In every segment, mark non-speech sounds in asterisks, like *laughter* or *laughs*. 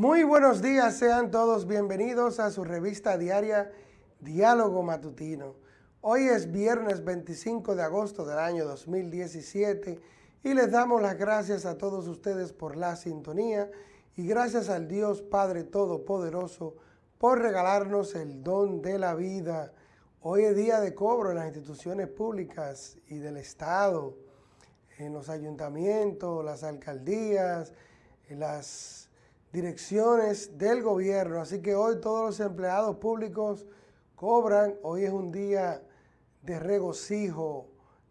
Muy buenos días, sean todos bienvenidos a su revista diaria Diálogo Matutino. Hoy es viernes 25 de agosto del año 2017 y les damos las gracias a todos ustedes por la sintonía y gracias al Dios Padre Todopoderoso por regalarnos el don de la vida. Hoy es día de cobro en las instituciones públicas y del Estado, en los ayuntamientos, las alcaldías, en las direcciones del gobierno. Así que hoy todos los empleados públicos cobran. Hoy es un día de regocijo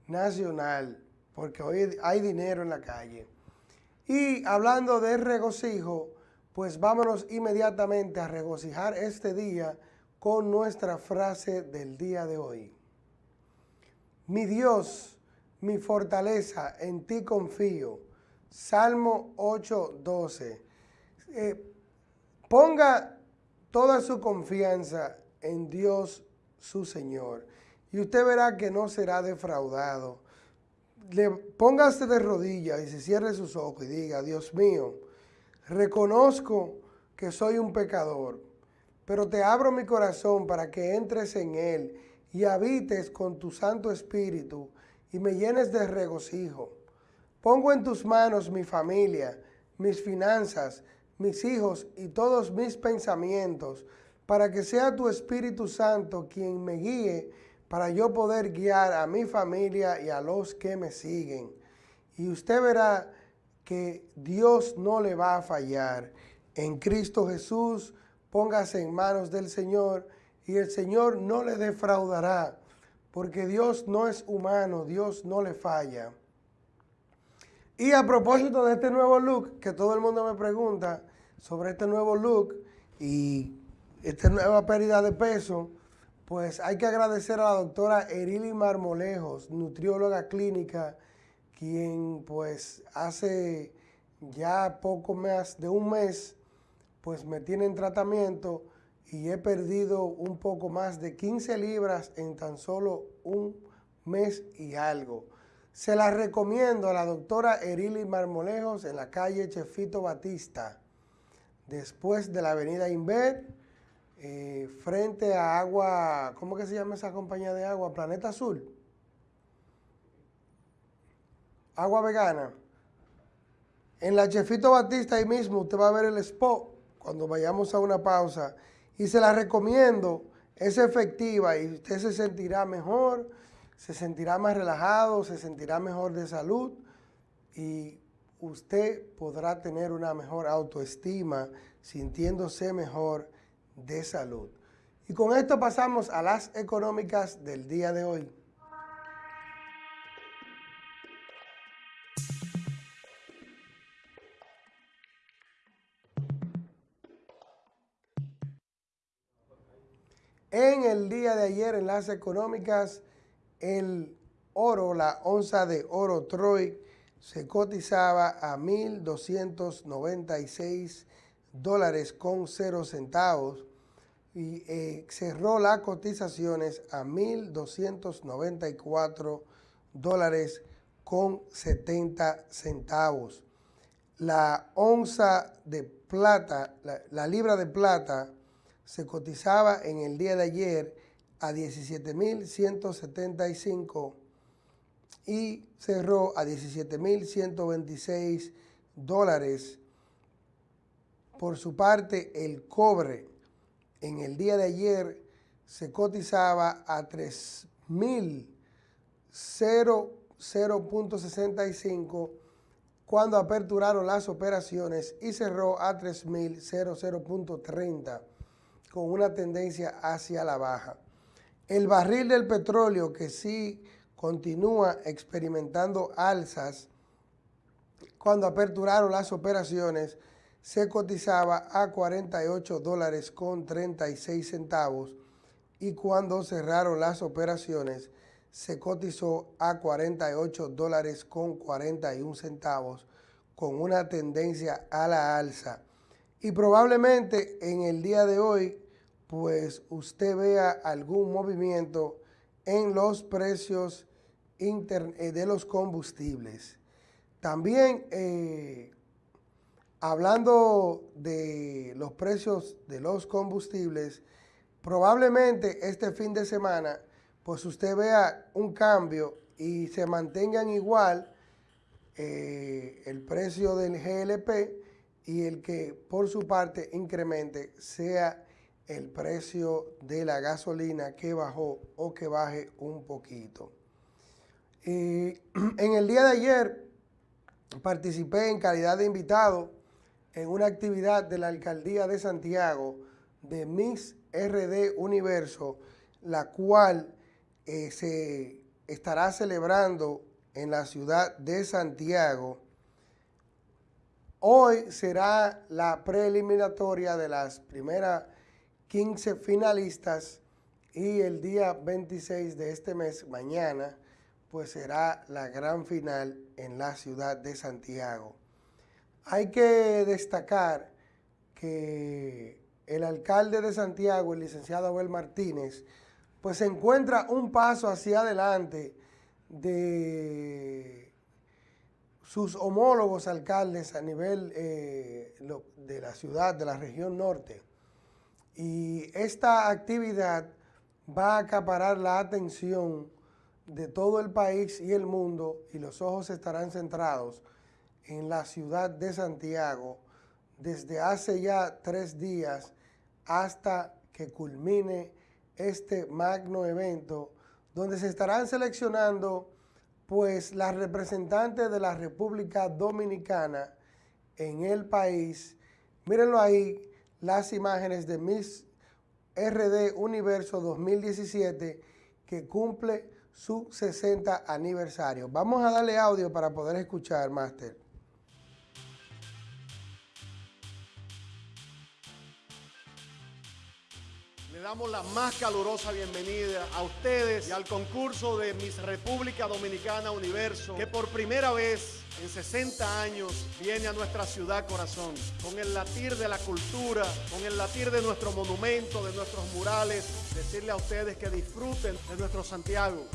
nacional, porque hoy hay dinero en la calle. Y hablando de regocijo, pues vámonos inmediatamente a regocijar este día con nuestra frase del día de hoy. Mi Dios, mi fortaleza, en ti confío. Salmo 8.12 eh, ponga toda su confianza en Dios su Señor y usted verá que no será defraudado. Le, póngase de rodillas y se cierre sus ojos y diga, Dios mío, reconozco que soy un pecador, pero te abro mi corazón para que entres en él y habites con tu Santo Espíritu y me llenes de regocijo. Pongo en tus manos mi familia, mis finanzas, mis hijos y todos mis pensamientos, para que sea tu Espíritu Santo quien me guíe para yo poder guiar a mi familia y a los que me siguen. Y usted verá que Dios no le va a fallar. En Cristo Jesús, póngase en manos del Señor y el Señor no le defraudará, porque Dios no es humano, Dios no le falla. Y a propósito de este nuevo look, que todo el mundo me pregunta sobre este nuevo look y esta nueva pérdida de peso, pues hay que agradecer a la doctora Erili Marmolejos, nutrióloga clínica, quien pues hace ya poco más de un mes, pues me tiene en tratamiento y he perdido un poco más de 15 libras en tan solo un mes y algo. Se la recomiendo a la doctora Erili Marmolejos en la calle Chefito Batista, después de la avenida Inver, eh, frente a Agua, ¿cómo que se llama esa compañía de agua? Planeta Azul. Agua Vegana. En la Chefito Batista ahí mismo usted va a ver el spot cuando vayamos a una pausa y se la recomiendo, es efectiva y usted se sentirá mejor se sentirá más relajado, se sentirá mejor de salud y usted podrá tener una mejor autoestima, sintiéndose mejor de salud. Y con esto pasamos a las económicas del día de hoy. En el día de ayer en las económicas el oro, la onza de oro Troy, se cotizaba a 1.296 dólares con 0 centavos y eh, cerró las cotizaciones a 1.294 dólares con 70 centavos. La onza de plata, la libra de plata, se cotizaba en el día de ayer a 17.175 y cerró a 17.126 dólares. Por su parte, el cobre en el día de ayer se cotizaba a 3.0.65 cuando aperturaron las operaciones y cerró a 3.00.30 con una tendencia hacia la baja. El barril del petróleo que sí continúa experimentando alzas, cuando aperturaron las operaciones, se cotizaba a 48 dólares con 36 centavos y cuando cerraron las operaciones se cotizó a 48 dólares con 41 centavos con una tendencia a la alza. Y probablemente en el día de hoy pues usted vea algún movimiento en los precios de los combustibles. También eh, hablando de los precios de los combustibles, probablemente este fin de semana, pues usted vea un cambio y se mantengan igual eh, el precio del GLP y el que por su parte incremente sea el precio de la gasolina que bajó o que baje un poquito. *clears throat* en el día de ayer participé en calidad de invitado en una actividad de la Alcaldía de Santiago de Miss RD Universo, la cual eh, se estará celebrando en la ciudad de Santiago. Hoy será la preeliminatoria de las primeras 15 finalistas y el día 26 de este mes, mañana, pues será la gran final en la ciudad de Santiago. Hay que destacar que el alcalde de Santiago, el licenciado Abel Martínez, pues se encuentra un paso hacia adelante de sus homólogos alcaldes a nivel eh, de la ciudad, de la región norte. Y esta actividad va a acaparar la atención de todo el país y el mundo y los ojos estarán centrados en la ciudad de Santiago desde hace ya tres días hasta que culmine este magno evento donde se estarán seleccionando pues las representantes de la República Dominicana en el país. Mírenlo ahí, las imágenes de Miss RD Universo 2017 que cumple su 60 aniversario. Vamos a darle audio para poder escuchar, Máster. Le damos la más calurosa bienvenida a ustedes y al concurso de Miss República Dominicana Universo, que por primera vez en 60 años viene a nuestra ciudad corazón, con el latir de la cultura, con el latir de nuestro monumento, de nuestros murales, decirle a ustedes que disfruten de nuestro Santiago.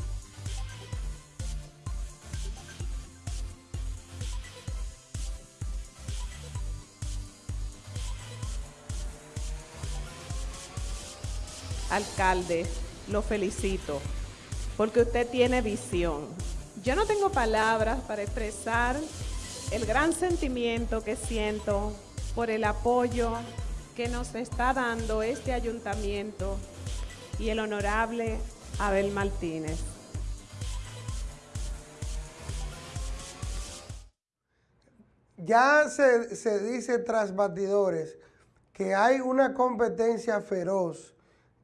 alcalde, lo felicito, porque usted tiene visión. Yo no tengo palabras para expresar el gran sentimiento que siento por el apoyo que nos está dando este ayuntamiento y el honorable Abel Martínez. Ya se, se dice tras batidores que hay una competencia feroz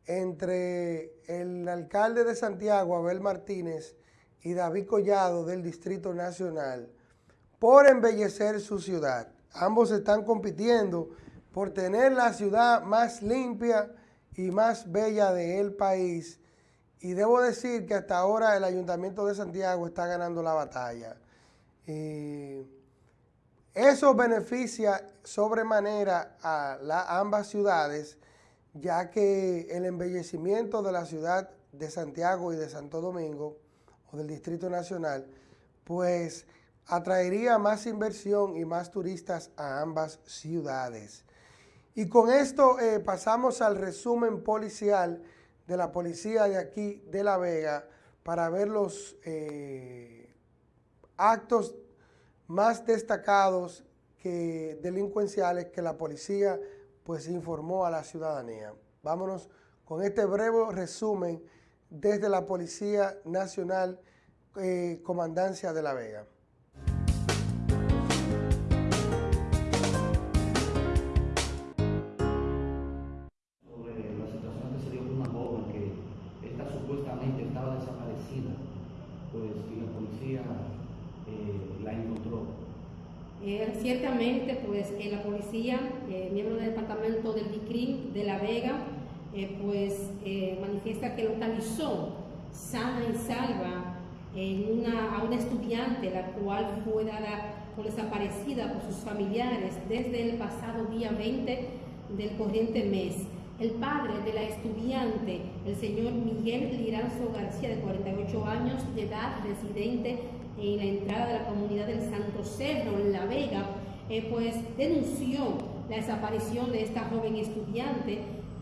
entre el alcalde de Santiago, Abel Martínez, y David Collado del Distrito Nacional por embellecer su ciudad. Ambos están compitiendo por tener la ciudad más limpia y más bella del país. Y debo decir que hasta ahora el Ayuntamiento de Santiago está ganando la batalla. eso beneficia sobremanera a ambas ciudades ya que el embellecimiento de la ciudad de Santiago y de Santo Domingo, o del Distrito Nacional, pues atraería más inversión y más turistas a ambas ciudades. Y con esto eh, pasamos al resumen policial de la policía de aquí de La Vega para ver los eh, actos más destacados que delincuenciales que la policía pues informó a la ciudadanía. Vámonos con este breve resumen desde la Policía Nacional eh, Comandancia de La Vega. Sobre la situación que se dio con una joven que esta supuestamente estaba desaparecida, pues y la policía eh, la encontró. Eh, ciertamente, pues la policía, eh, miembro del departamento del DICRIM de La Vega, eh, pues manifiesta que localizó sana y salva a una estudiante, la cual fue dada por desaparecida por sus familiares desde el pasado día 20 del corriente mes. El padre de la estudiante, el señor Miguel Liranzo García, de 48 años de edad, residente en la entrada de la comunidad del Santo Cerro, en La Vega, eh, pues denunció la desaparición de esta joven estudiante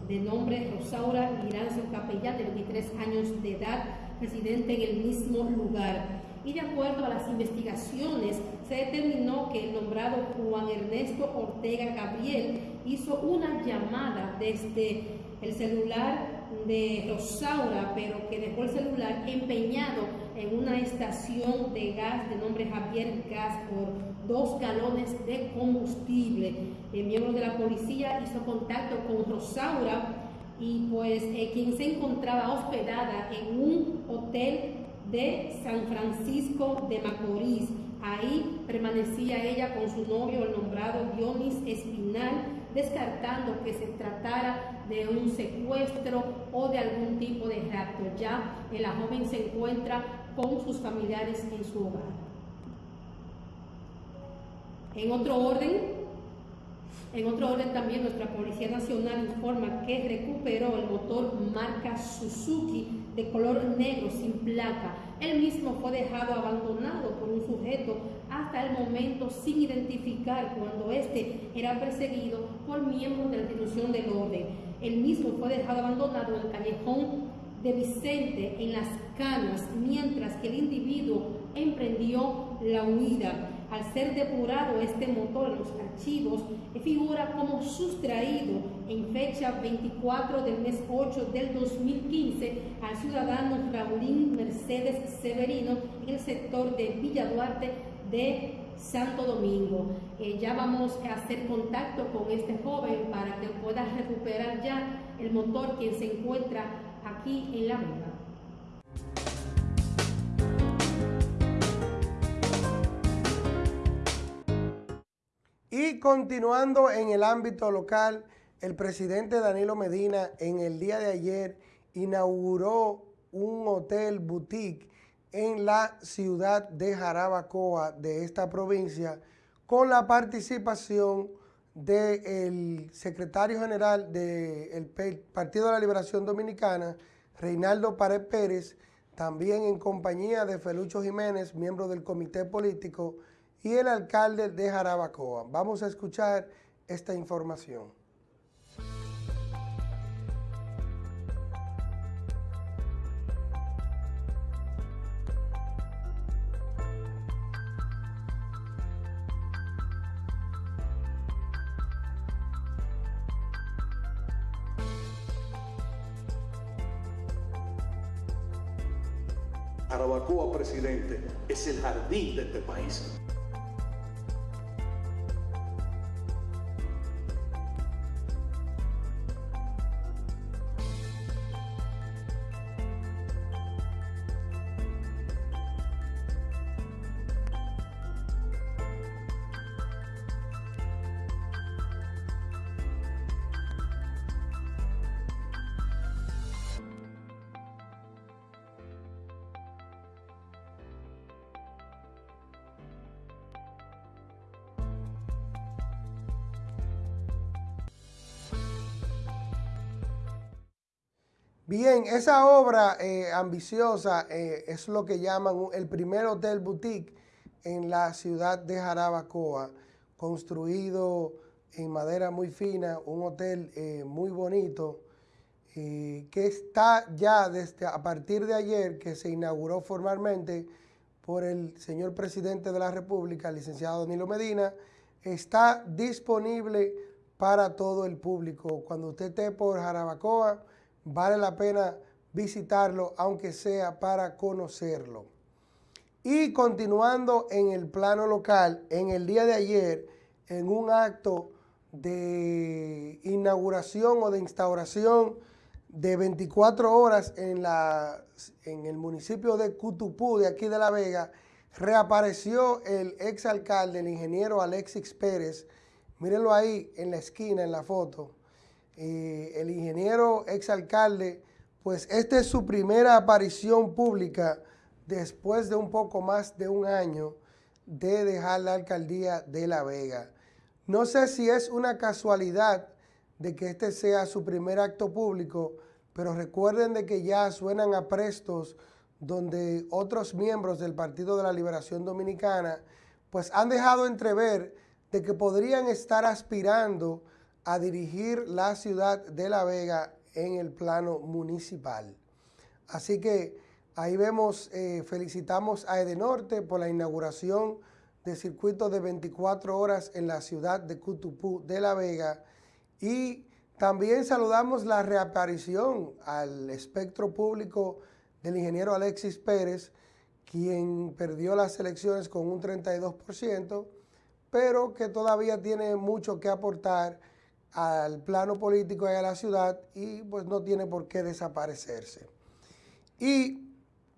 de nombre Rosaura Liranzo Capellán, de 23 años de edad, residente en el mismo lugar. Y de acuerdo a las investigaciones, se determinó que el nombrado Juan Ernesto Ortega Gabriel hizo una llamada desde el celular de Rosaura, pero que dejó el celular empeñado en una estación de gas de nombre Javier Gas por dos galones de combustible. El miembro de la policía hizo contacto con Rosaura y pues eh, quien se encontraba hospedada en un hotel de San Francisco de Macorís. Ahí permanecía ella con su novio, el nombrado Dionis Espinal, descartando que se tratara de un secuestro o de algún tipo de rapto. Ya la joven se encuentra con sus familiares en su hogar. En otro orden, en otro orden también nuestra Policía Nacional informa que recuperó el motor marca Suzuki de color negro sin placa. El mismo fue dejado abandonado por un sujeto hasta el momento sin identificar cuando éste era perseguido por miembros de la institución del orden. El mismo fue dejado abandonado en el callejón de Vicente en las canas mientras que el individuo emprendió la huida. Al ser depurado este motor en los archivos, figura como sustraído en fecha 24 del mes 8 del 2015 al ciudadano Raulín Mercedes Severino en el sector de Villa Duarte de Santo Domingo. Eh, ya vamos a hacer contacto con este joven para que pueda recuperar ya el motor que se encuentra aquí en La Vega. Y continuando en el ámbito local, el presidente Danilo Medina en el día de ayer inauguró un hotel boutique en la ciudad de Jarabacoa de esta provincia con la participación del secretario general del Partido de la Liberación Dominicana, Reinaldo Pared Pérez, también en compañía de Felucho Jiménez, miembro del comité político, y el alcalde de Jarabacoa. Vamos a escuchar esta información. Presidente, es el jardín de este país. Esa obra eh, ambiciosa eh, es lo que llaman el primer hotel boutique en la ciudad de Jarabacoa, construido en madera muy fina, un hotel eh, muy bonito, que está ya desde a partir de ayer que se inauguró formalmente por el señor presidente de la República, licenciado Danilo Medina, está disponible para todo el público. Cuando usted esté por Jarabacoa, vale la pena visitarlo, aunque sea para conocerlo. Y continuando en el plano local, en el día de ayer, en un acto de inauguración o de instauración de 24 horas en, la, en el municipio de Cutupú, de aquí de La Vega, reapareció el exalcalde, el ingeniero Alexis Pérez. Mírenlo ahí en la esquina, en la foto el ingeniero exalcalde, pues esta es su primera aparición pública después de un poco más de un año de dejar la alcaldía de La Vega. No sé si es una casualidad de que este sea su primer acto público, pero recuerden de que ya suenan a prestos donde otros miembros del Partido de la Liberación Dominicana pues han dejado entrever de que podrían estar aspirando a dirigir la ciudad de La Vega en el plano municipal. Así que ahí vemos, eh, felicitamos a Edenorte por la inauguración del circuito de 24 horas en la ciudad de Cutupú de La Vega y también saludamos la reaparición al espectro público del ingeniero Alexis Pérez, quien perdió las elecciones con un 32%, pero que todavía tiene mucho que aportar al plano político y a la ciudad y pues no tiene por qué desaparecerse. Y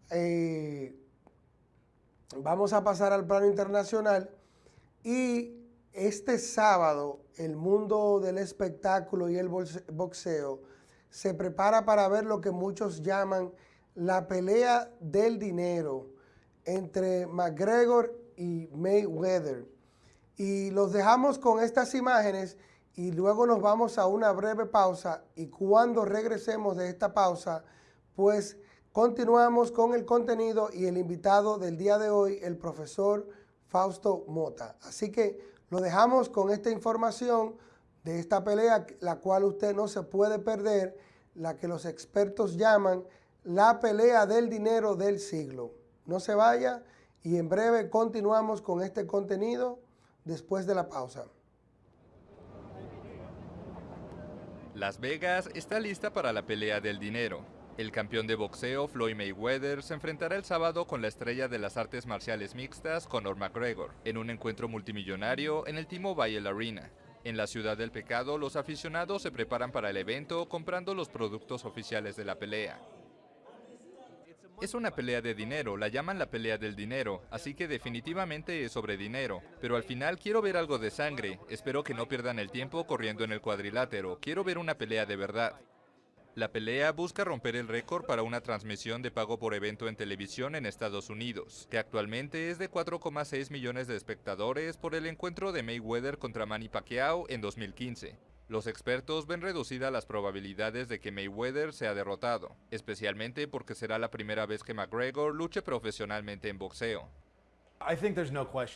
eh, vamos a pasar al plano internacional y este sábado el mundo del espectáculo y el boxeo se prepara para ver lo que muchos llaman la pelea del dinero entre McGregor y Mayweather. Y los dejamos con estas imágenes y luego nos vamos a una breve pausa y cuando regresemos de esta pausa, pues continuamos con el contenido y el invitado del día de hoy, el profesor Fausto Mota. Así que lo dejamos con esta información de esta pelea, la cual usted no se puede perder, la que los expertos llaman la pelea del dinero del siglo. No se vaya y en breve continuamos con este contenido después de la pausa. Las Vegas está lista para la pelea del dinero. El campeón de boxeo Floyd Mayweather se enfrentará el sábado con la estrella de las artes marciales mixtas Conor McGregor en un encuentro multimillonario en el T-Mobile Arena. En la ciudad del pecado, los aficionados se preparan para el evento comprando los productos oficiales de la pelea. Es una pelea de dinero, la llaman la pelea del dinero, así que definitivamente es sobre dinero. Pero al final quiero ver algo de sangre, espero que no pierdan el tiempo corriendo en el cuadrilátero, quiero ver una pelea de verdad. La pelea busca romper el récord para una transmisión de pago por evento en televisión en Estados Unidos, que actualmente es de 4,6 millones de espectadores por el encuentro de Mayweather contra Manny Pacquiao en 2015. Los expertos ven reducidas las probabilidades de que Mayweather sea derrotado, especialmente porque será la primera vez que McGregor luche profesionalmente en boxeo.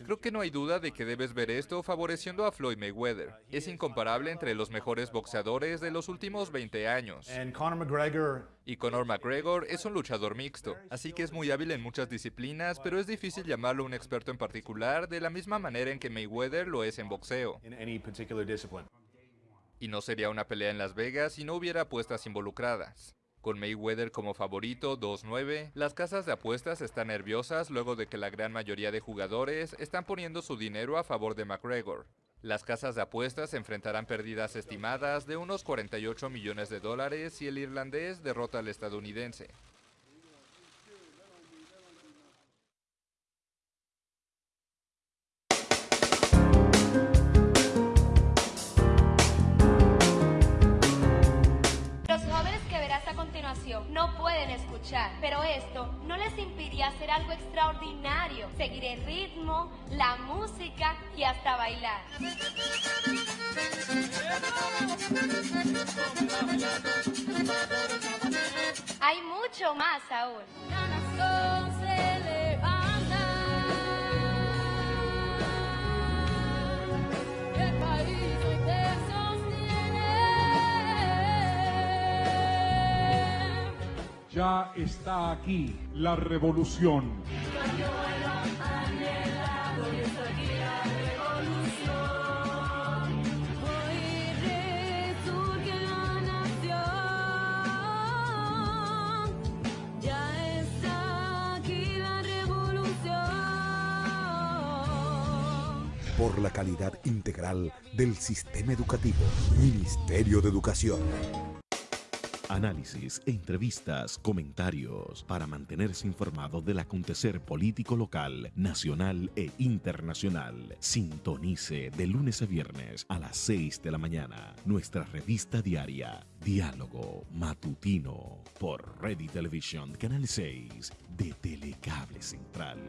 Creo que no hay duda de que debes ver esto favoreciendo a Floyd Mayweather. Es incomparable entre los mejores boxeadores de los últimos 20 años. Y Conor McGregor es un luchador mixto, así que es muy hábil en muchas disciplinas, pero es difícil llamarlo un experto en particular de la misma manera en que Mayweather lo es en boxeo. Y no sería una pelea en Las Vegas si no hubiera apuestas involucradas. Con Mayweather como favorito 2-9, las casas de apuestas están nerviosas luego de que la gran mayoría de jugadores están poniendo su dinero a favor de McGregor. Las casas de apuestas enfrentarán pérdidas estimadas de unos 48 millones de dólares si el irlandés derrota al estadounidense. No pueden escuchar, pero esto no les impide hacer algo extraordinario, seguir el ritmo, la música y hasta bailar. Hay mucho más aún. Ya está aquí la revolución. Por la calidad integral del sistema educativo. Ministerio de Educación. Análisis, entrevistas, comentarios para mantenerse informado del acontecer político local, nacional e internacional. Sintonice de lunes a viernes a las 6 de la mañana nuestra revista diaria Diálogo Matutino por Ready Television Canal 6 de Telecable Central.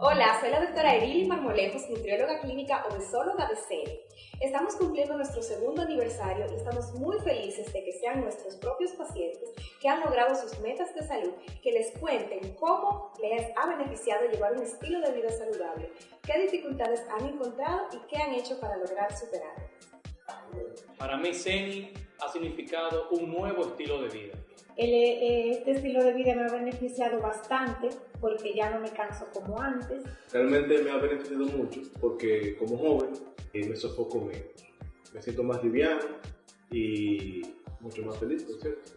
Hola, soy la doctora Erili Marmolejos, nutrióloga clínica obesóloga de CENI. Estamos cumpliendo nuestro segundo aniversario y estamos muy felices de que sean nuestros propios pacientes que han logrado sus metas de salud, que les cuenten cómo les ha beneficiado llevar un estilo de vida saludable, qué dificultades han encontrado y qué han hecho para lograr superarlas. Para mí, CENI ha significado un nuevo estilo de vida. El, eh, este estilo de vida me ha beneficiado bastante porque ya no me canso como antes. Realmente me ha beneficiado mucho porque como joven eh, me sofoco menos. Me siento más liviano y mucho más feliz, ¿no es cierto?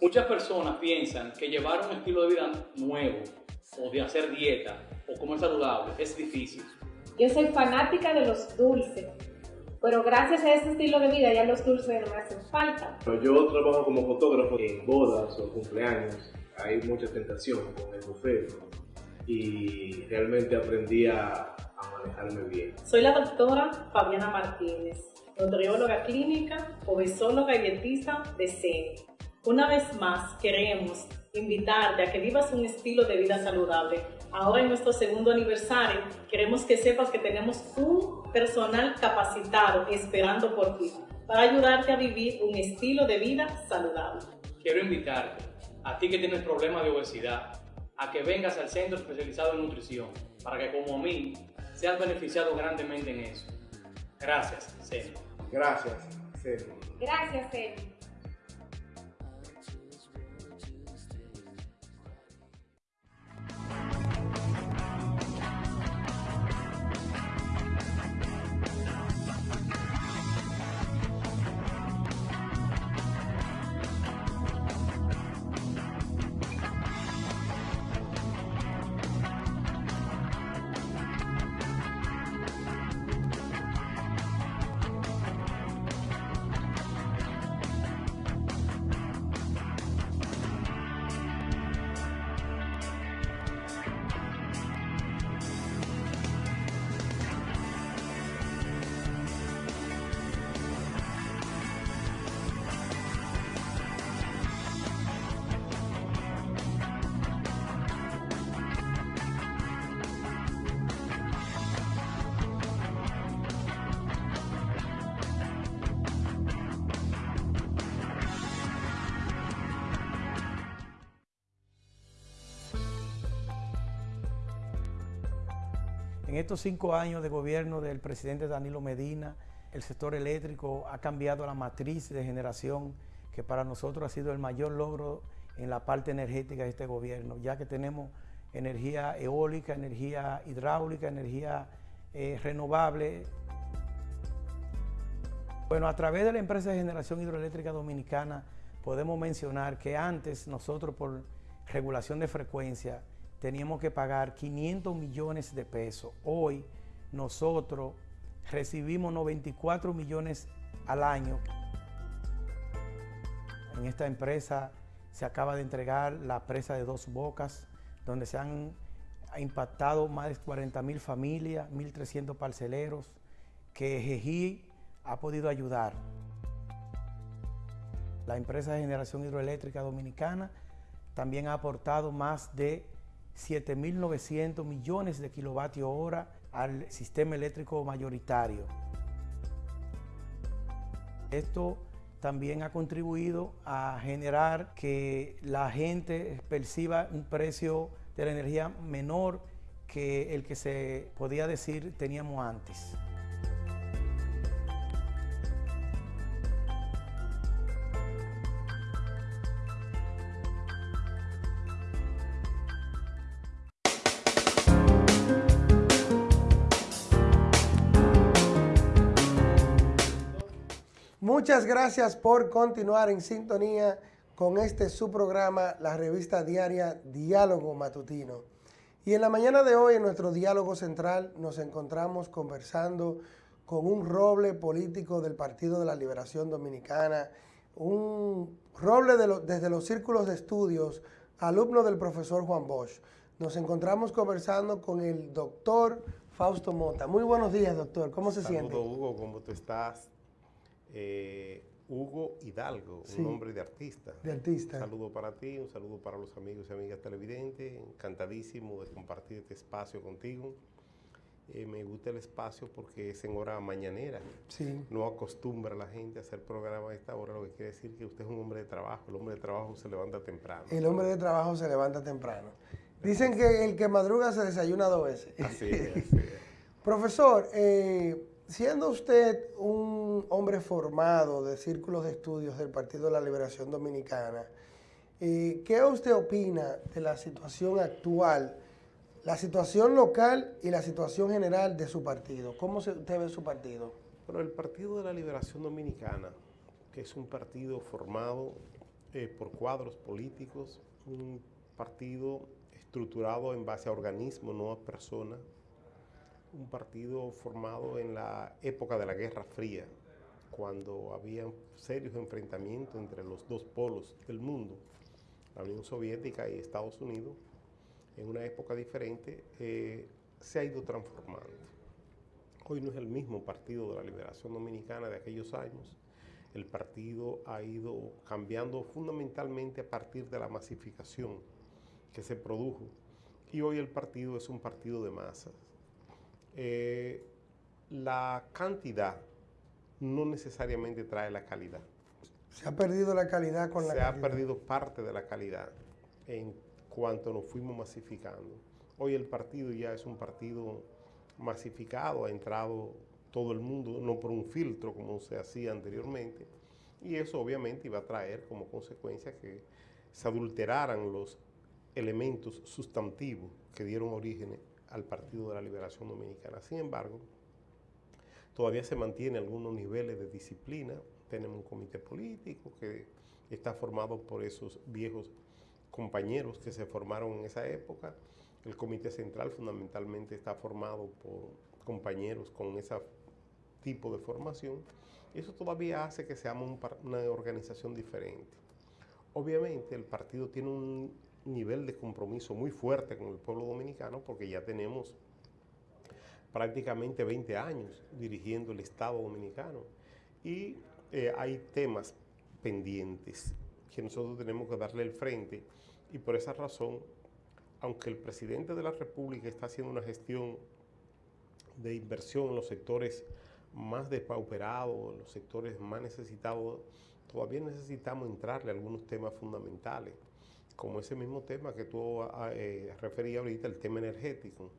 Muchas personas piensan que llevar un estilo de vida nuevo o de hacer dieta o comer saludable es difícil. Yo soy fanática de los dulces, pero gracias a este estilo de vida ya los dulces no me hacen falta. Yo trabajo como fotógrafo en bodas o cumpleaños, hay mucha tentación con el buffet y realmente aprendí a, a manejarme bien. Soy la doctora Fabiana Martínez, nutrióloga clínica, obesóloga y dietista de CENI. Una vez más queremos invitarte a que vivas un estilo de vida saludable. Ahora en nuestro segundo aniversario queremos que sepas que tenemos un personal capacitado esperando por ti para ayudarte a vivir un estilo de vida saludable. Quiero invitarte, a ti que tienes problemas de obesidad, a que vengas al centro especializado en nutrición para que como a mí seas beneficiado grandemente en eso. Gracias, CENI. Gracias, CENI. Gracias, CENI. En estos cinco años de gobierno del presidente Danilo Medina, el sector eléctrico ha cambiado la matriz de generación que para nosotros ha sido el mayor logro en la parte energética de este gobierno, ya que tenemos energía eólica, energía hidráulica, energía eh, renovable. Bueno, a través de la empresa de generación hidroeléctrica dominicana podemos mencionar que antes nosotros por regulación de frecuencia teníamos que pagar 500 millones de pesos. Hoy nosotros recibimos 94 millones al año. En esta empresa se acaba de entregar la presa de Dos Bocas, donde se han impactado más de 40 mil familias, 1.300 parceleros, que GEGI ha podido ayudar. La empresa de generación hidroeléctrica dominicana también ha aportado más de 7.900 millones de kilovatios hora al sistema eléctrico mayoritario. Esto también ha contribuido a generar que la gente perciba un precio de la energía menor que el que se podía decir teníamos antes. Muchas gracias por continuar en sintonía con este su programa, la revista diaria Diálogo Matutino. Y en la mañana de hoy, en nuestro diálogo central, nos encontramos conversando con un roble político del Partido de la Liberación Dominicana, un roble de lo, desde los círculos de estudios, alumno del profesor Juan Bosch. Nos encontramos conversando con el doctor Fausto Mota. Muy buenos días, doctor. ¿Cómo se Saludo, siente? Hugo, ¿cómo tú estás? Eh, Hugo Hidalgo, Sí. un nombre de artista. De artista. Un saludo para ti, un saludo para los amigos y amigas televidentes. Encantadísimo de compartir este espacio contigo. Eh, me gusta el espacio porque es en hora mañanera. Sí. No acostumbra a la gente a hacer programa a esta hora, lo que quiere decir que usted es un hombre de trabajo. El hombre de trabajo se levanta temprano. El hombre de trabajo se levanta temprano. Dicen que el que madruga se desayuna dos veces. Así es, así es. *laughs* Profesor, eh, siendo usted un hombre formado de círculos de estudios del Partido de la Liberación Dominicana, eh, ¿qué usted opina de la situación actual, la situación local y la situación general de su partido? ¿Cómo usted ve su partido? Bueno, el Partido de la Liberación Dominicana, que es un partido formado eh, por cuadros políticos, un partido estructurado en base a organismos, no a personas, un partido formado en la época de la Guerra Fría, cuando había serios enfrentamientos entre los dos polos del mundo, la Unión Soviética y Estados Unidos, en una época diferente, eh, se ha ido transformando. Hoy no es el mismo Partido de la Liberación Dominicana de aquellos años. El partido ha ido cambiando fundamentalmente a partir de la masificación que se produjo. Y hoy el partido es un partido de masas. Eh, la cantidad no necesariamente trae la calidad. Se ha perdido la calidad con la Se ha perdido parte de la calidad en cuanto nos fuimos masificando. Hoy el partido ya es un partido masificado, ha entrado todo el mundo, no por un filtro como se hacía anteriormente, y eso obviamente iba a traer como consecuencia que se adulteraran los elementos sustantivos que dieron origen al Partido de la Liberación Dominicana. Sin embargo, todavía se mantiene algunos niveles de disciplina. Tenemos un comité político que está formado por esos viejos compañeros que se formaron en esa época. El comité central fundamentalmente está formado por compañeros con ese tipo de formación. Eso todavía hace que seamos una organización diferente. Obviamente el partido tiene un nivel de compromiso muy fuerte con el pueblo dominicano porque ya tenemos prácticamente 20 años dirigiendo el Estado dominicano. Y eh, hay temas pendientes que nosotros tenemos que darle el frente y por esa razón, aunque el presidente de la República está haciendo una gestión de inversión en los sectores más despauperados, en los sectores más necesitados, todavía necesitamos entrarle a algunos temas fundamentales, como ese mismo tema que tú ah, eh, referías ahorita, el tema energético.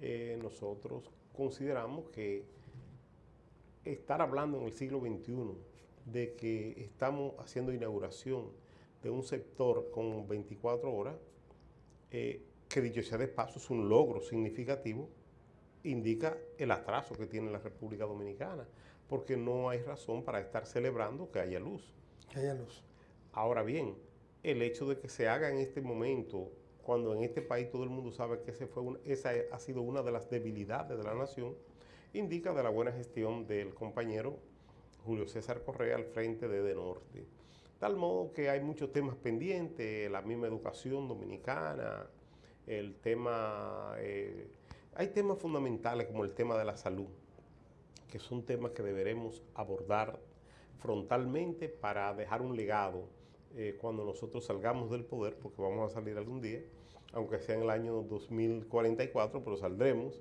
Eh, nosotros consideramos que estar hablando en el siglo XXI de que estamos haciendo inauguración de un sector con 24 horas, eh, que dicho sea de paso es un logro significativo, indica el atraso que tiene la República Dominicana, porque no hay razón para estar celebrando que haya luz. Que haya luz. Ahora bien, el hecho de que se haga en este momento, cuando en este país todo el mundo sabe que esa ha sido una de las debilidades de la nación, indica de la buena gestión del compañero Julio César Correa al frente de De Norte. Tal modo que hay muchos temas pendientes, la misma educación dominicana, el tema, eh, hay temas fundamentales como el tema de la salud, que son temas que deberemos abordar frontalmente para dejar un legado eh, cuando nosotros salgamos del poder, porque vamos a salir algún día, aunque sea en el año 2044, pero saldremos,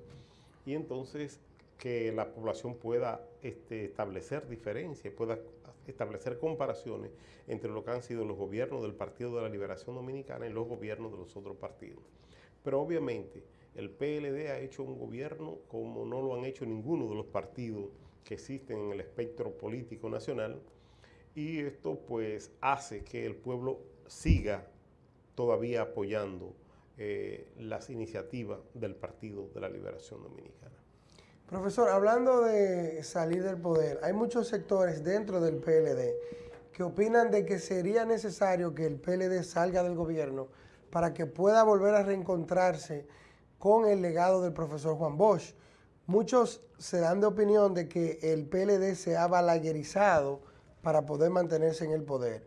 y entonces que la población pueda este, establecer diferencias, pueda establecer comparaciones entre lo que han sido los gobiernos del Partido de la Liberación Dominicana y los gobiernos de los otros partidos. Pero obviamente el PLD ha hecho un gobierno como no lo han hecho ninguno de los partidos que existen en el espectro político nacional y esto pues hace que el pueblo siga todavía apoyando eh, las iniciativas del Partido de la Liberación Dominicana. Profesor, hablando de salir del poder, hay muchos sectores dentro del PLD que opinan de que sería necesario que el PLD salga del gobierno para que pueda volver a reencontrarse con el legado del profesor Juan Bosch. Muchos se dan de opinión de que el PLD se ha balaguerizado para poder mantenerse en el poder.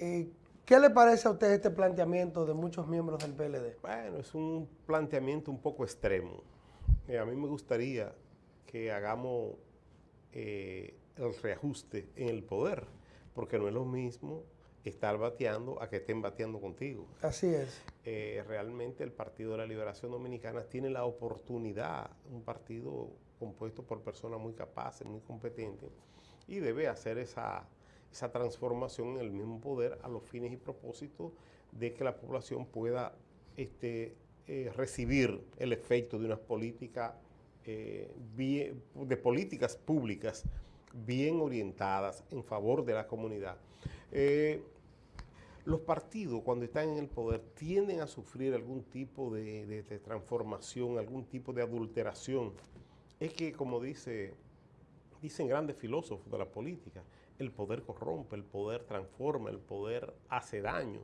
Eh, ¿Qué le parece a usted este planteamiento de muchos miembros del PLD? Bueno, es un planteamiento un poco extremo. Eh, a mí me gustaría que hagamos eh, el reajuste en el poder, porque no es lo mismo estar bateando a que estén bateando contigo. Así es. Eh, realmente el Partido de la Liberación Dominicana tiene la oportunidad, un partido compuesto por personas muy capaces, muy competentes, y debe hacer esa, esa transformación en el mismo poder a los fines y propósitos de que la población pueda este, eh, recibir el efecto de unas políticas eh, de políticas públicas bien orientadas en favor de la comunidad. Eh, los partidos cuando están en el poder tienden a sufrir algún tipo de transformación, algún tipo de adulteración. Es que, como dice, dicen grandes filósofos de la política, el poder corrompe, el poder transforma, el poder hace daño.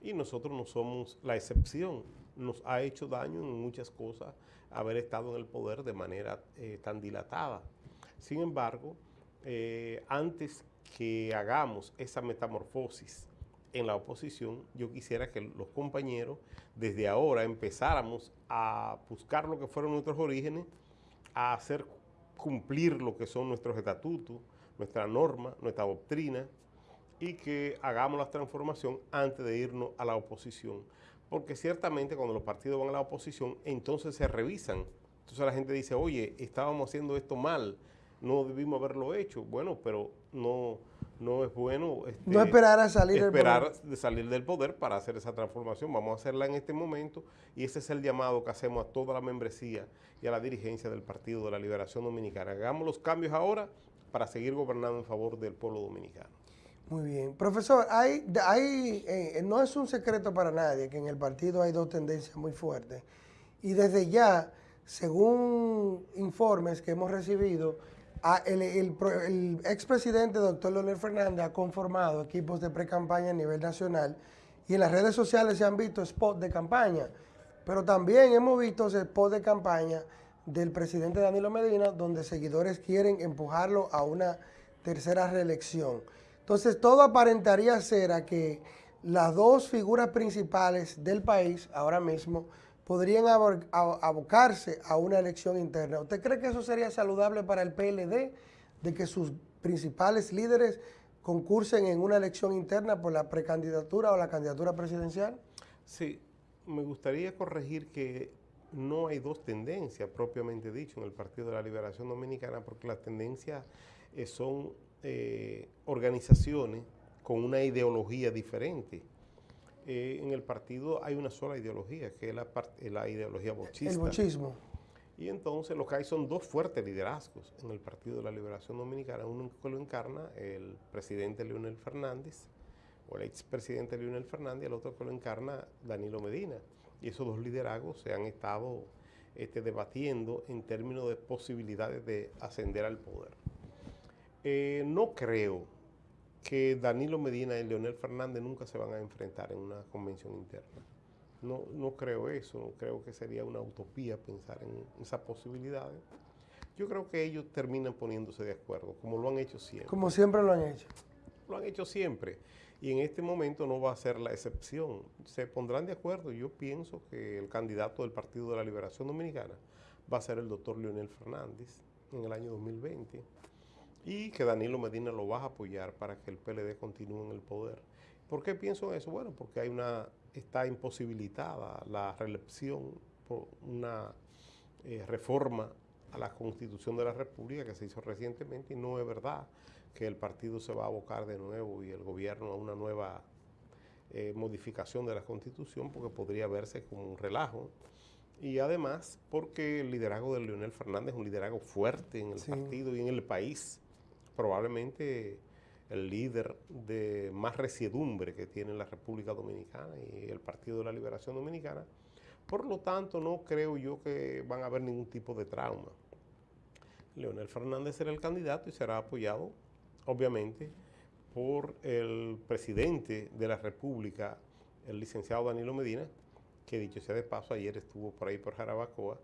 Y nosotros no somos la excepción. Nos ha hecho daño en muchas cosas haber estado en el poder de manera eh, tan dilatada. Sin embargo, eh, antes que hagamos esa metamorfosis en la oposición, yo quisiera que los compañeros desde ahora empezáramos a buscar lo que fueron nuestros orígenes, a hacer cumplir lo que son nuestros estatutos, nuestra norma, nuestra doctrina, y que hagamos la transformación antes de irnos a la oposición. Porque ciertamente cuando los partidos van a la oposición, entonces se revisan. Entonces la gente dice, oye, estábamos haciendo esto mal, no debimos haberlo hecho. Bueno, pero no, no es bueno este, No esperar a salir del esperar poder. de salir del poder para hacer esa transformación. Vamos a hacerla en este momento y ese es el llamado que hacemos a toda la membresía y a la dirigencia del Partido de la Liberación Dominicana. Hagamos los cambios ahora para seguir gobernando en favor del pueblo dominicano. Muy bien. Profesor, hay, hay, eh, no es un secreto para nadie que en el partido hay dos tendencias muy fuertes. Y desde ya, según informes que hemos recibido, a- el, el el expresidente doctor Leonel Fernández ha conformado equipos de pre-campaña a nivel nacional y en las redes sociales se han visto spots de campaña, pero también hemos visto spots de campaña del presidente Danilo Medina donde seguidores quieren empujarlo a una tercera reelección. Entonces todo aparentaría ser a que las dos figuras principales del país ahora mismo podrían abocarse a una elección interna. ¿Usted cree que eso sería saludable para el PLD, de que sus principales líderes concursen en una elección interna por la precandidatura o la candidatura presidencial? Sí, me gustaría corregir que no hay dos tendencias propiamente dicho en el Partido de la Liberación Dominicana, porque las tendencias eh, son eh, organizaciones con una ideología diferente. Eh, en el partido hay una sola ideología, que es la, eh, la ideología bochista. El bochismo. Y entonces lo que hay son dos fuertes liderazgos en el Partido de la Liberación Dominicana. Uno que lo encarna el presidente Leonel Fernández, o el expresidente Leonel Fernández, y el otro que lo encarna Danilo Medina. Y esos dos liderazgos se han estado este, debatiendo en términos de posibilidades de ascender al poder. Eh, no creo que Danilo Medina y Leonel Fernández nunca se van a enfrentar en una convención interna. No, no creo eso, no creo que sería una utopía pensar en esas posibilidades. Yo creo que ellos terminan poniéndose de acuerdo, como lo han hecho siempre. Como siempre lo han hecho. Lo han hecho siempre. Y en este momento no va a ser la excepción. Se pondrán de acuerdo. Yo pienso que el candidato del Partido de la Liberación Dominicana va a ser el doctor Leonel Fernández en el año 2020 y que Danilo Medina lo va a apoyar para que el PLD continúe en el poder. ¿Por qué pienso eso? Bueno, porque hay una, está imposibilitada la reelección por una eh, reforma a la Constitución de la República que se hizo recientemente y no es verdad que el partido se va a abocar de nuevo y el gobierno a una nueva eh, modificación de la Constitución porque podría verse como un relajo. Y además porque el liderazgo de Leonel Fernández es un liderazgo fuerte en el Sí. partido y en el país. Probablemente el líder de más resiedumbre que tiene la República Dominicana y el Partido de la Liberación Dominicana. Por lo tanto, no creo yo que van a haber ningún tipo de trauma. Leonel Fernández será el candidato y será apoyado, obviamente, por el presidente de la República, el licenciado Danilo Medina, que dicho sea de paso, ayer estuvo por ahí por Jarabacoa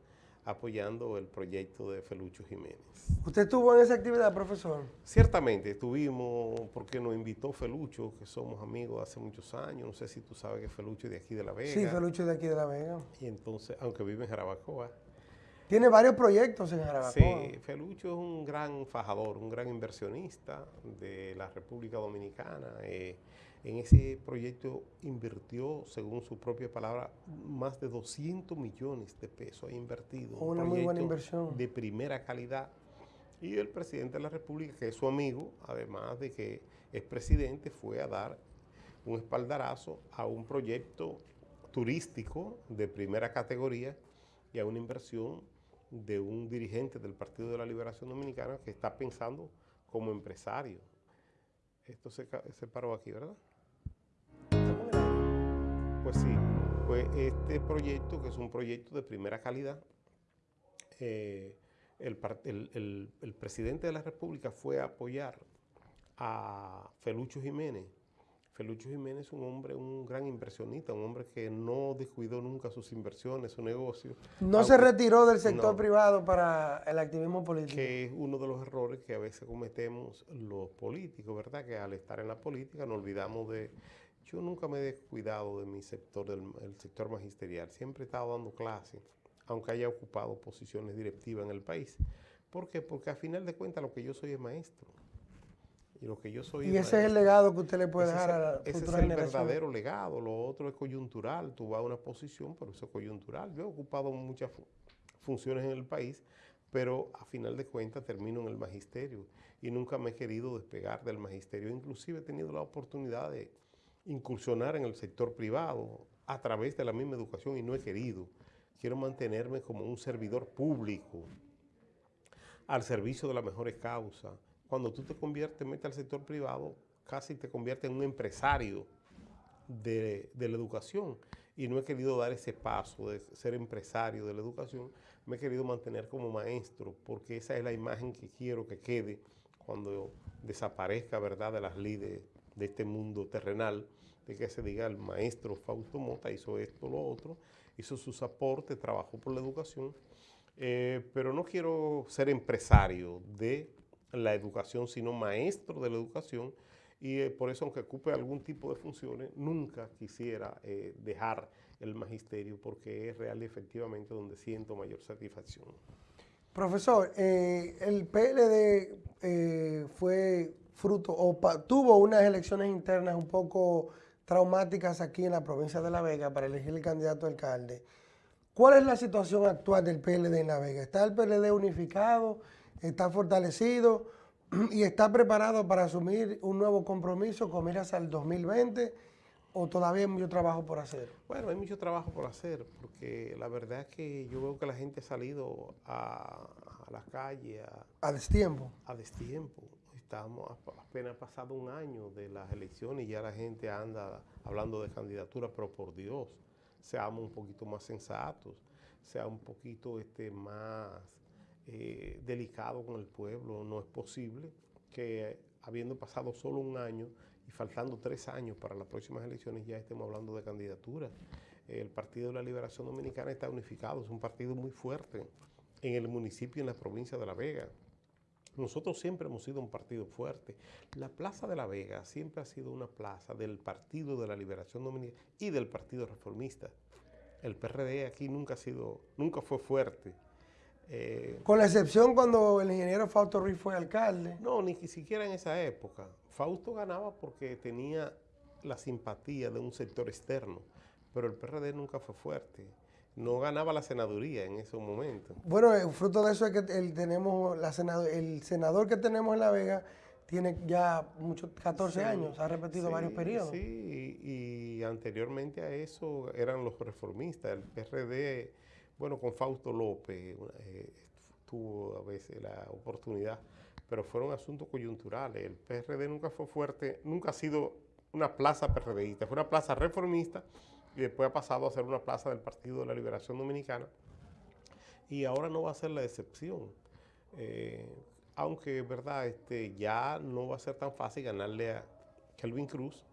apoyando el proyecto de Felucho Jiménez. ¿Usted estuvo en esa actividad, profesor? Ciertamente, estuvimos porque nos invitó Felucho, que somos amigos hace muchos años, no sé si tú sabes que Felucho es de aquí de La Vega. Sí, Felucho de aquí de La Vega. Y entonces, aunque vive en Jarabacoa, Tiene varios proyectos en Jarabacoa. Sí, Felucho es un gran fajador, un gran inversionista de la República Dominicana. Eh, en ese proyecto invirtió, según su propia palabra, más de 200 millones de pesos ha invertido. Un Una muy buena inversión. De primera calidad. Y el presidente de la República, que es su amigo, además de que es presidente, fue a dar un espaldarazo a un proyecto turístico de primera categoría y a una inversión de un dirigente del Partido de la Liberación Dominicana que está pensando como empresario. Esto se, se paró aquí, ¿verdad? Pues sí, pues este proyecto, que es un proyecto de primera calidad, eh, el, par- el- el- el presidente de la República fue a apoyar a Felucho Jiménez. Felucho Jiménez es un hombre, un gran inversionista, un hombre que no descuidó nunca sus inversiones, su negocio. No se retiró del sector No, privado para el activismo político. que es uno de los errores que a veces cometemos los políticos, ¿verdad? Que al estar en la política nos olvidamos de... Yo nunca me he descuidado de mi sector, del el sector magisterial. Siempre he estado dando clases, aunque haya ocupado posiciones directivas en el país. ¿Por qué? Porque a final de cuentas lo que yo soy es maestro. Y lo que yo soy Y es ese es el legado que usted le puede Ese dejar a la Ese es el generación. verdadero legado. Lo otro es coyuntural. Tú vas a una posición, pero eso es coyuntural. Yo he ocupado muchas fu- funciones en el país, pero a final de cuentas termino en el magisterio y nunca me he querido despegar del magisterio. Inclusive he tenido la oportunidad de incursionar en el sector privado a través de la misma educación y no he querido. Quiero mantenerme como un servidor público al servicio de las mejores causas. Cuando tú te conviertes, metes al sector privado, casi te conviertes en un empresario de, de la educación. Y no he querido dar ese paso de ser empresario de la educación, me he querido mantener como maestro, porque esa es la imagen que quiero que quede cuando desaparezca, ¿verdad?, de las líderes de este mundo terrenal, de que se diga el maestro Fausto Mota hizo esto, lo otro, hizo sus aportes, trabajó por la educación, eh, pero no quiero ser empresario de la educación, sino maestro de la educación, y eh, por eso, aunque ocupe algún tipo de funciones, nunca quisiera eh, dejar el magisterio, porque es real y efectivamente donde siento mayor satisfacción. Profesor, el PLD fue fruto o tuvo unas elecciones internas un poco traumáticas aquí en la provincia de La Vega para elegir el candidato a alcalde. ¿Cuál es la situación actual del PLD en La Vega? ¿Está el PLD unificado? ¿Está fortalecido? *clears throat* ¿Y está preparado para asumir un nuevo compromiso con miras al 2020? ¿O todavía hay mucho trabajo por hacer? Bueno, hay mucho trabajo por hacer, porque la verdad es que yo veo que la gente ha salido a, a las calles a, A destiempo. a destiempo. Estamos apenas pasado un año de las elecciones y ya la gente anda hablando de candidatura, pero por Dios, seamos un poquito más sensatos, sea un poquito este, más eh, delicado con el pueblo. No es posible que habiendo pasado solo un año y faltando tres años para las próximas elecciones ya estemos hablando de candidatura. El Partido de la Liberación Dominicana está unificado, es un partido muy fuerte en el municipio y en la provincia de La Vega. Nosotros siempre hemos sido un partido fuerte. La Plaza de La Vega siempre ha sido una plaza del Partido de la Liberación Dominicana y del Partido Reformista. El PRD aquí nunca ha sido, nunca fue fuerte. Eh, Con la excepción cuando el ingeniero Fausto Ruiz fue alcalde. no, ni siquiera en esa época. Fausto ganaba porque tenía la simpatía de un sector externo, pero el PRD nunca fue fuerte. No ganaba la senaduría en esos momentos. Bueno, el fruto de eso es que el, tenemos la senado- el senador que tenemos en La Vega tiene ya muchos 14 Sí, años, ha repetido sí, varios periodos. Sí, y, y anteriormente a eso eran los reformistas. El PRD, bueno, con Fausto López eh, tuvo a veces la oportunidad, pero fueron asuntos coyunturales. El PRD nunca fue fuerte, nunca ha sido una plaza PRDista, fue una plaza reformista y después ha pasado a ser una plaza del Partido de la Liberación Dominicana y ahora no va a ser la excepción. Eh, aunque es verdad, este, ya no va a ser tan fácil ganarle a Kelvin Cruz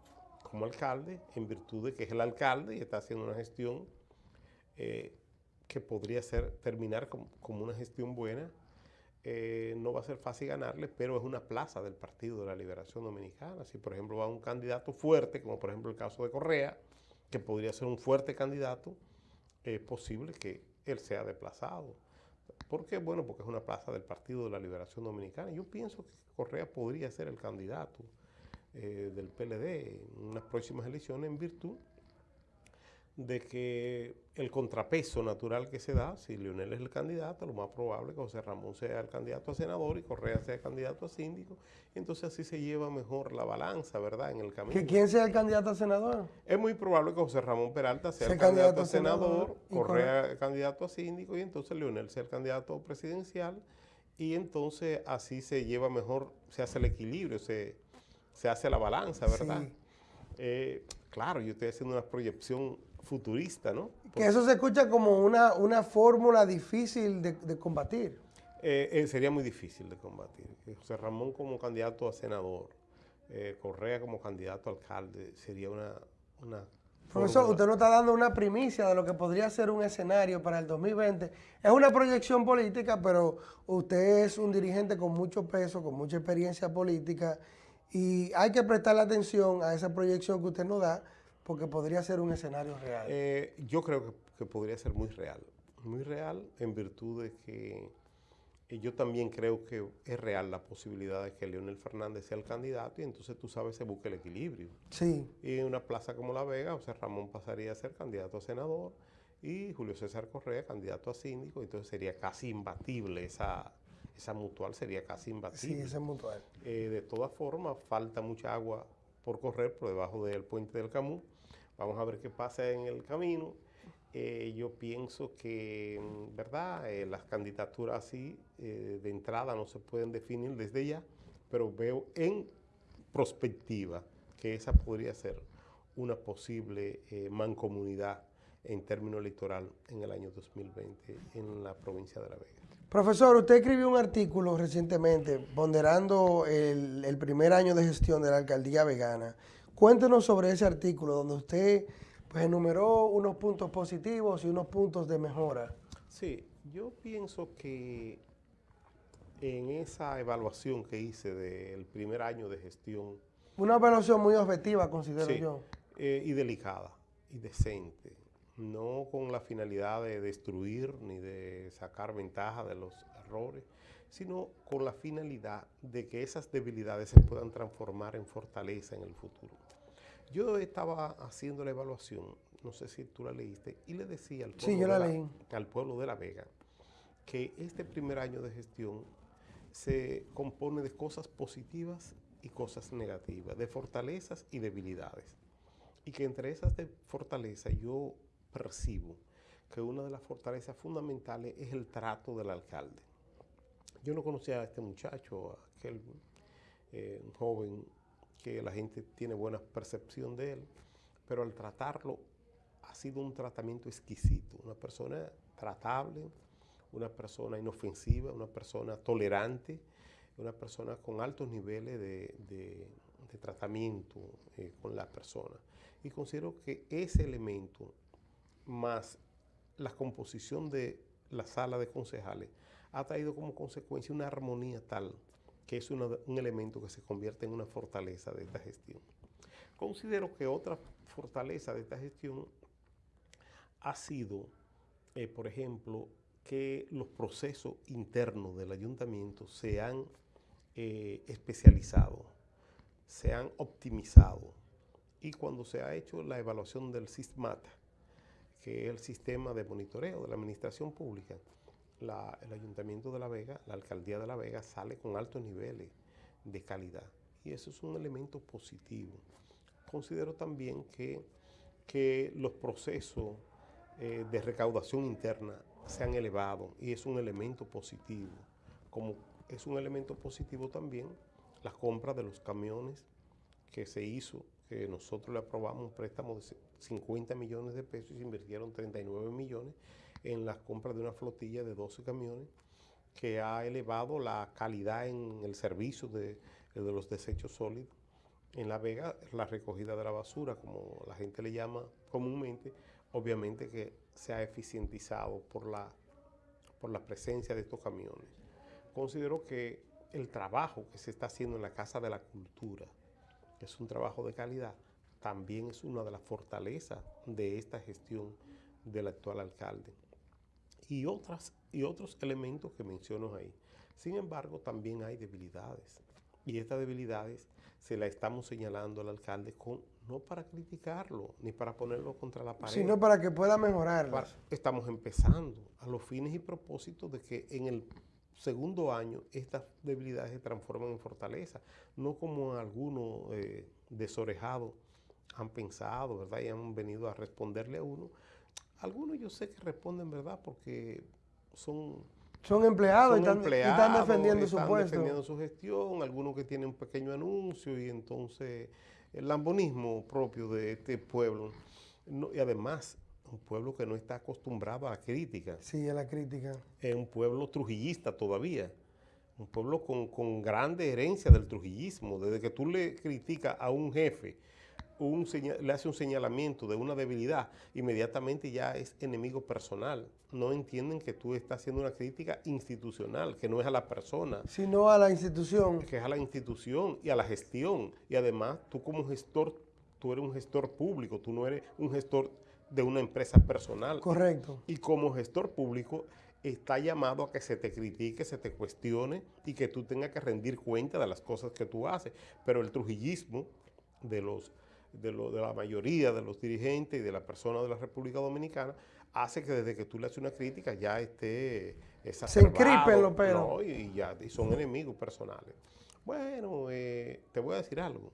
como alcalde, en virtud de que es el alcalde y está haciendo una gestión eh, que podría ser, terminar com- como una gestión buena. Eh, no va a ser fácil ganarle, pero es una plaza del Partido de la Liberación Dominicana. Si, por ejemplo, va un candidato fuerte, como por ejemplo el caso de Correa, que podría ser un fuerte candidato, es posible que él sea desplazado. ¿Por qué? Bueno, porque es una plaza del Partido de la Liberación Dominicana. Yo pienso que Correa podría ser el candidato eh, del PLD en unas próximas elecciones en virtud de que el contrapeso natural que se da, si Leonel es el candidato, lo más probable es que José Ramón sea el candidato a senador y Correa sea el candidato a síndico. Entonces así se lleva mejor la balanza, ¿verdad? En el camino. ¿Que ¿Quién sea el candidato a senador? Es muy probable que José Ramón Peralta sea el candidato, a senador, Correa el candidato a síndico y entonces Leonel sea el candidato presidencial y entonces así se lleva mejor, se hace el equilibrio, se, se hace la balanza, ¿verdad? Eh, claro, yo estoy haciendo una proyección futurista, ¿no? Que eso se escucha como una, una fórmula difícil de, de combatir. Eh, eh, sería muy difícil de combatir. José Ramón como candidato a senador, eh, Correa como candidato a alcalde, sería una... una Profesor, fórmula. usted nos está dando una primicia de lo que podría ser un escenario para el 2020. Es una proyección política, pero usted es un dirigente con mucho peso, con mucha experiencia política, y hay que prestarle atención a esa proyección que usted nos da, porque podría ser un escenario real. Eh, yo creo que, que podría ser muy real, muy real en virtud de que eh, yo también creo que es real la posibilidad de que Leonel Fernández sea el candidato y entonces tú sabes se busca el equilibrio. Sí. Y en una plaza como La Vega, José Ramón pasaría a ser candidato a senador y Julio César Correa candidato a síndico, entonces sería casi imbatible esa, esa mutual, sería casi imbatible. Sí, esa es mutual. Eh, de todas formas, falta mucha agua por correr por debajo del puente del Camus. Vamos a ver qué pasa en el camino. Eh, yo pienso que, mm, ¿verdad? Eh, las candidaturas así eh, de entrada no se pueden definir desde ya, pero veo en perspectiva que esa podría ser una posible mancomunidad en términos electoral en el año 2020 en la provincia de La Vega. Profesor, usted escribió un artículo recientemente ponderando el primer año de gestión de la alcaldía vegana. Cuéntenos sobre ese artículo donde usted pues, enumeró unos puntos positivos y unos puntos de mejora. Sí, yo pienso que en esa evaluación que hice del primer año de gestión, Una evaluación muy objetiva, considero sí, yo. eh, y delicada y decente, no con la finalidad de destruir ni de sacar ventaja de los errores, sino con la finalidad de que esas debilidades se puedan transformar en fortaleza en el futuro. Yo estaba haciendo la evaluación, no sé si tú la leíste, y le decía al Sí, pueblo, yo la de, leí. al pueblo de La Vega que este primer año de gestión se compone de cosas positivas y cosas negativas, de fortalezas y debilidades. Y que entre esas de fortalezas yo percibo que una de las fortalezas fundamentales es el trato del alcalde. Yo no conocía a este muchacho, a aquel eh, joven que la gente tiene buena percepción de él, pero al tratarlo ha sido un tratamiento exquisito, una persona tratable, una persona inofensiva, una persona tolerante, una persona con altos niveles de, de- tratamiento eh, con la persona. Y considero que ese elemento, más la composición de la sala de concejales, ha traído como consecuencia una armonía tal que es un elemento que se convierte en una fortaleza de esta gestión. Considero que otra fortaleza de esta gestión ha sido, eh, por ejemplo, que los procesos internos del ayuntamiento se han eh, especializado, se han optimizado. Y cuando se ha hecho la evaluación del SISMAT, que es el sistema de monitoreo de la administración pública, el Ayuntamiento de La Vega, la Alcaldía de La Vega sale con altos niveles de calidad. Y eso es un elemento positivo. Considero también que, que los procesos eh, de recaudación interna se han elevado y es un elemento positivo. Como es un elemento positivo también la compra de los camiones que se hizo, que nosotros le aprobamos un préstamo de 50 millones de pesos y se invirtieron 39 millones en la compra de una flotilla de 12 camiones que ha elevado la calidad en el servicio de, de los desechos sólidos. En La Vega, la recogida de la basura, como la gente le llama comúnmente, obviamente que se ha eficientizado por la, por la presencia de estos camiones. Considero que el trabajo que se está haciendo en la Casa de la Cultura, que es un trabajo de calidad, también es una de las fortalezas de esta gestión del actual alcalde. Y, otras, y otros elementos que menciono ahí. Sin embargo, también hay debilidades. Y estas debilidades se las estamos señalando al alcalde con, no para criticarlo, ni para ponerlo contra la pared. Sino para que pueda mejorar. Estamos empezando a los fines y propósitos de que en el segundo año estas debilidades se transforman en fortaleza, no como algunos eh, desorejados han pensado, ¿verdad? Y han venido a responderle a uno. Algunos yo sé que responden, ¿verdad? Porque son... Son empleados, son y, están, empleados, y están defendiendo están su puesto. defendiendo su gestión, algunos que tienen un pequeño anuncio y entonces el lambonismo propio de este pueblo. No, y además, un pueblo que no está acostumbrado a la crítica. Sí, a la crítica. Es un pueblo trujillista todavía. Un pueblo con, con grande herencia del trujillismo. Desde que tú le criticas a un jefe, un le hace un señalamiento de una debilidad, inmediatamente ya es enemigo personal. No entienden que tú estás haciendo una crítica institucional, que no es a la persona, Sino a la institución. que es a la institución y a la gestión. Y además, tú como gestor, tú eres un gestor público, tú no eres un gestor de una empresa personal. Correcto. Y como gestor público, está llamado a que se te critique, se te cuestione y que tú tengas que rendir cuenta de las cosas que tú haces. Pero el trujillismo de, los, de, lo- de la mayoría de los dirigentes y de las personas de la República Dominicana hace que desde que tú le haces una crítica ya esté exacerbado, encripen los. ¿no? y, y ya y son enemigos personales. Bueno, eh, te voy a decir algo.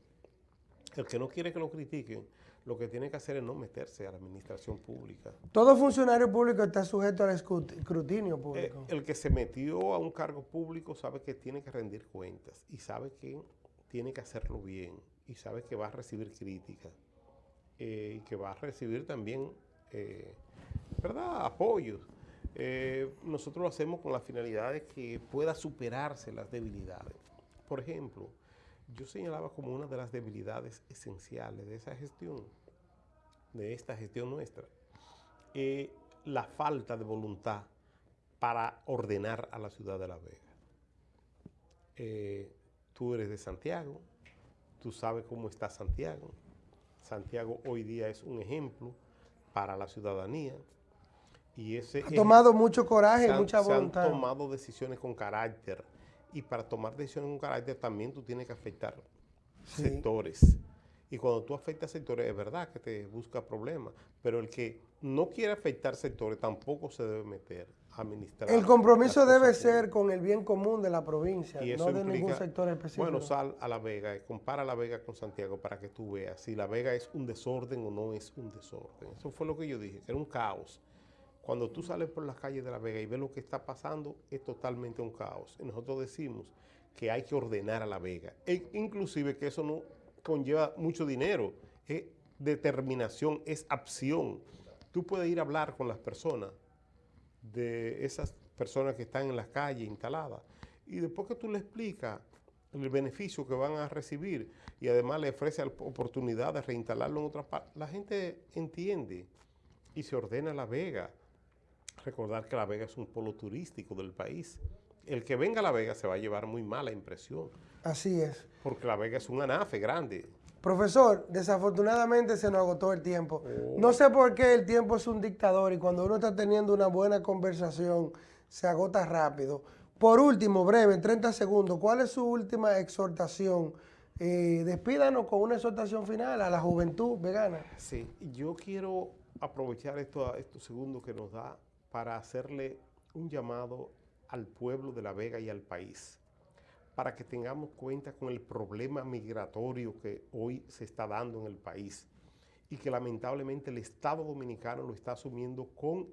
El que no quiere que lo critiquen, lo que tiene que hacer es no meterse a la administración pública. Todo funcionario público está sujeto al escrut- escrutinio Eh, público. el que se metió a un cargo público sabe que tiene que rendir cuentas y sabe que tiene que hacerlo bien y sabe que va a recibir críticas eh, y que va a recibir también, eh, ¿verdad?, apoyos. Eh, nosotros lo hacemos con la finalidad de que pueda superarse las debilidades. Por ejemplo, yo señalaba como una de las debilidades esenciales de esa gestión, de esta gestión nuestra, eh, la falta de voluntad para ordenar a la ciudad de La Vega. Tú eres de Santiago, tú sabes cómo está Santiago. Santiago hoy día es un ejemplo para la ciudadanía. Y ese Ha tomado mucho coraje han- mucha se han voluntad. tomado decisiones con carácter. Y para tomar decisiones con carácter también tú tienes que afectar Sí. sectores. Y cuando tú afectas sectores, es verdad que te busca problemas. Pero el que no quiere afectar sectores tampoco se debe meter administrar. El compromiso debe ser con el bien común de la provincia, y no de ningún sector específico. Bueno, sal a La Vega, y compara La Vega con Santiago para que tú veas si La Vega es un desorden o no es un desorden. Eso fue lo que yo dije, que era un caos. Cuando tú sales por las calles de La Vega y ves lo que está pasando, es totalmente un caos. Y nosotros decimos que hay que ordenar a La Vega. E inclusive que eso no conlleva mucho dinero, es determinación, es acción. Tú puedes ir a hablar con las personas de esas personas que están en las calles instaladas. Y después que tú le explicas el beneficio que van a recibir y además le ofrece la oportunidad de reinstalarlo en otra parte, la gente entiende y se ordena La Vega. Recordar que La Vega es un polo turístico del país. El que venga a La Vega se va a llevar muy mala impresión, Así es. porque La Vega es un anafe grande. Profesor, desafortunadamente se nos agotó el tiempo. Oh. No sé por qué el tiempo es un dictador y cuando uno está teniendo una buena conversación se agota rápido. Por último, breve, en 30 segundos, ¿cuál es su última exhortación? Eh, despídanos con una exhortación final a la juventud vegana. Sí, yo quiero aprovechar esto, estos segundos que nos da para hacerle un llamado al pueblo de La Vega y al país, para que tengamos cuenta con el problema migratorio que hoy se está dando en el país y que lamentablemente el Estado Dominicano lo está asumiendo con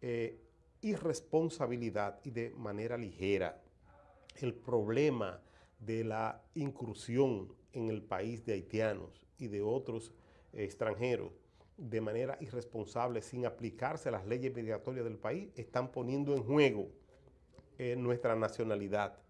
eh, irresponsabilidad y de manera ligera. El problema de la incursión en el país de haitianos y de otros extranjeros de manera irresponsable, sin aplicarse las leyes migratorias del país, están poniendo en juego eh, nuestra nacionalidad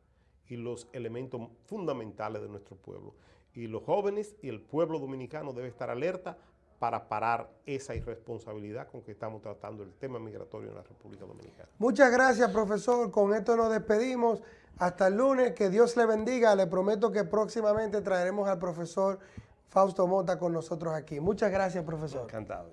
y los elementos fundamentales de nuestro pueblo. Y los jóvenes y el pueblo dominicano debe estar alerta para parar esa irresponsabilidad con que estamos tratando el tema migratorio en la República Dominicana. Muchas gracias, profesor. Con esto nos despedimos. Hasta el lunes. Que Dios le bendiga. Le prometo que próximamente traeremos al profesor Fausto Mota con nosotros aquí. Muchas gracias, profesor. Encantado.